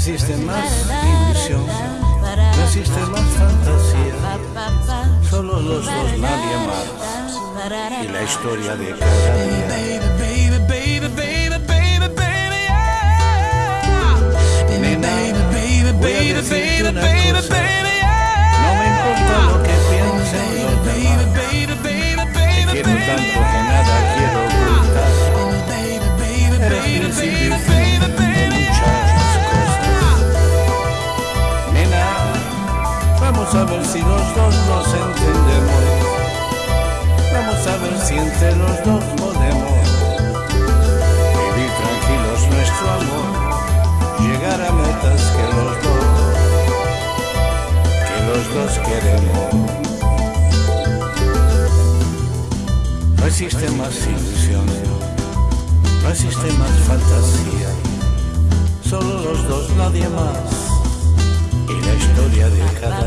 existe más ilusión, no existe más fantasía, solo los dos, nadie más, y la historia de cada día. No me importa lo que te quiero que nada quiero los dos nos entendemos, vamos a ver si entre los dos podemos vivir tranquilos nuestro amor llegar a metas que los dos, que los dos queremos. No existe más ilusión, no existe más fantasía, solo los dos, nadie más, y la historia de cada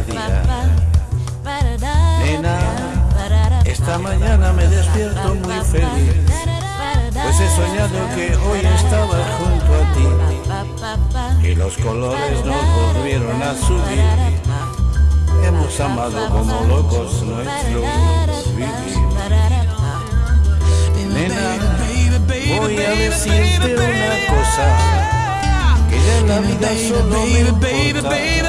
esta mañana me despierto muy feliz, pues he soñado que hoy estaba junto a ti y los colores nos volvieron a subir. Hemos amado como locos nuestro vivir. Nena, voy a decirte una cosa, que ya en la vida solo me importa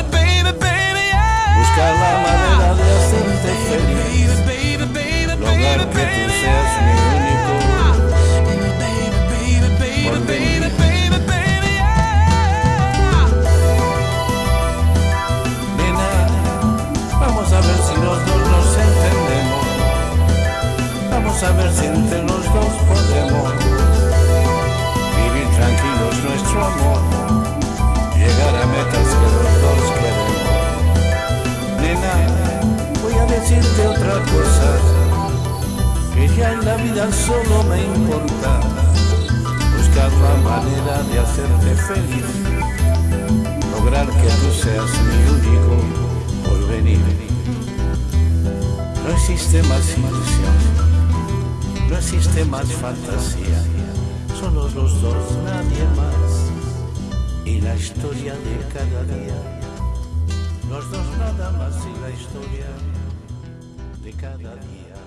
entre los dos podemos vivir tranquilos nuestro amor, llegar a metas que los dos queremos. Nena, voy a decirte otra cosa, que ya en la vida solo me importa buscar la manera de hacerte feliz, lograr que tú seas mi único porvenir. No existe más ilusión, existe más fantasía, solo los dos, nadie más, y la historia de cada día. Los dos nada más y la historia de cada día.